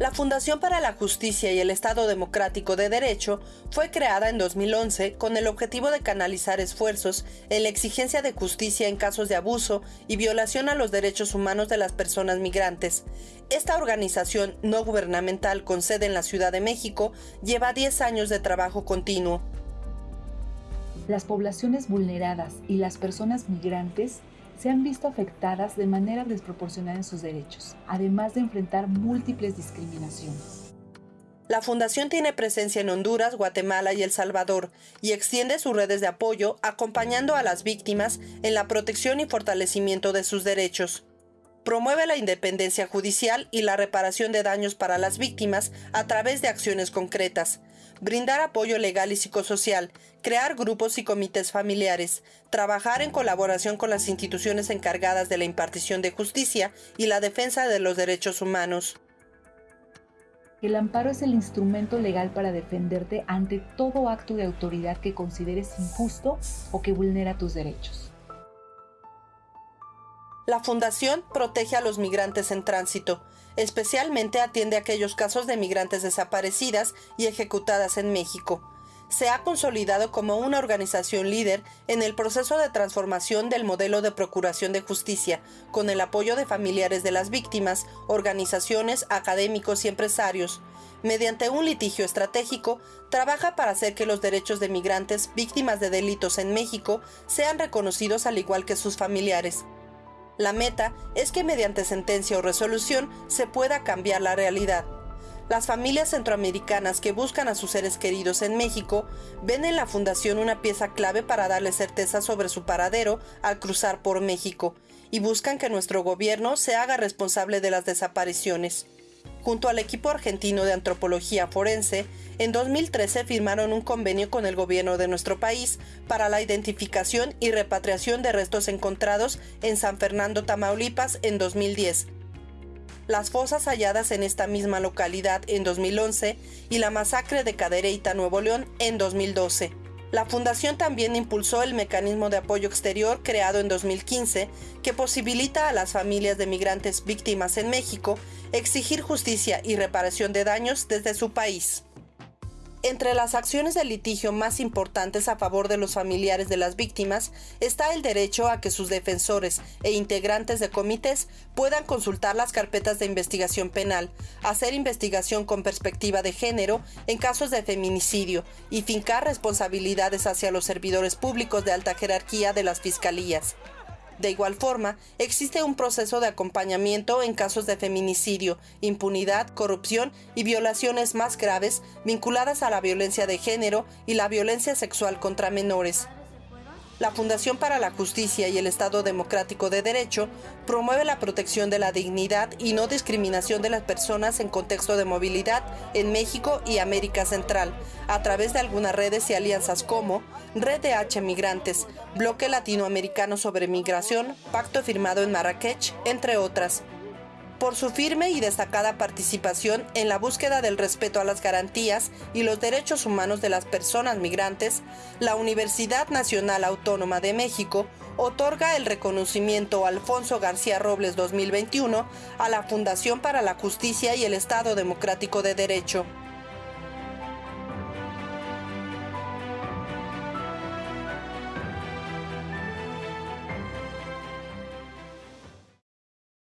La Fundación para la Justicia y el Estado Democrático de Derecho fue creada en 2011 con el objetivo de canalizar esfuerzos en la exigencia de justicia en casos de abuso y violación a los derechos humanos de las personas migrantes. Esta organización no gubernamental con sede en la Ciudad de México lleva 10 años de trabajo continuo. Las poblaciones vulneradas y las personas migrantes se han visto afectadas de manera desproporcionada en sus derechos, además de enfrentar múltiples discriminaciones. La Fundación tiene presencia en Honduras, Guatemala y El Salvador y extiende sus redes de apoyo acompañando a las víctimas en la protección y fortalecimiento de sus derechos. Promueve la independencia judicial y la reparación de daños para las víctimas a través de acciones concretas, brindar apoyo legal y psicosocial, crear grupos y comités familiares, trabajar en colaboración con las instituciones encargadas de la impartición de justicia y la defensa de los derechos humanos. El amparo es el instrumento legal para defenderte ante todo acto de autoridad que consideres injusto o que vulnera tus derechos. La Fundación protege a los migrantes en tránsito, especialmente atiende aquellos casos de migrantes desaparecidas y ejecutadas en México. Se ha consolidado como una organización líder en el proceso de transformación del modelo de procuración de justicia, con el apoyo de familiares de las víctimas, organizaciones, académicos y empresarios. Mediante un litigio estratégico, trabaja para hacer que los derechos de migrantes víctimas de delitos en México sean reconocidos al igual que sus familiares. La meta es que mediante sentencia o resolución se pueda cambiar la realidad. Las familias centroamericanas que buscan a sus seres queridos en México ven en la Fundación una pieza clave para darle certeza sobre su paradero al cruzar por México y buscan que nuestro gobierno se haga responsable de las desapariciones. Junto al equipo argentino de antropología forense, en 2013 firmaron un convenio con el gobierno de nuestro país para la identificación y repatriación de restos encontrados en San Fernando, Tamaulipas, en 2010. Las fosas halladas en esta misma localidad en 2011 y la masacre de Cadereyta, Nuevo León, en 2012. La Fundación también impulsó el mecanismo de apoyo exterior creado en 2015 que posibilita a las familias de migrantes víctimas en México exigir justicia y reparación de daños desde su país. Entre las acciones de litigio más importantes a favor de los familiares de las víctimas está el derecho a que sus defensores e integrantes de comités puedan consultar las carpetas de investigación penal, hacer investigación con perspectiva de género en casos de feminicidio y fincar responsabilidades hacia los servidores públicos de alta jerarquía de las fiscalías. De igual forma, existe un proceso de acompañamiento en casos de feminicidio, impunidad, corrupción y violaciones más graves vinculadas a la violencia de género y la violencia sexual contra menores. La Fundación para la Justicia y el Estado Democrático de Derecho promueve la protección de la dignidad y no discriminación de las personas en contexto de movilidad en México y América Central, a través de algunas redes y alianzas como Red de H Migrantes, Bloque Latinoamericano sobre Migración, Pacto firmado en Marrakech, entre otras por su firme y destacada participación en la búsqueda del respeto a las garantías y los derechos humanos de las personas migrantes, la Universidad Nacional Autónoma de México otorga el reconocimiento Alfonso García Robles 2021 a la Fundación para la Justicia y el Estado Democrático de Derecho.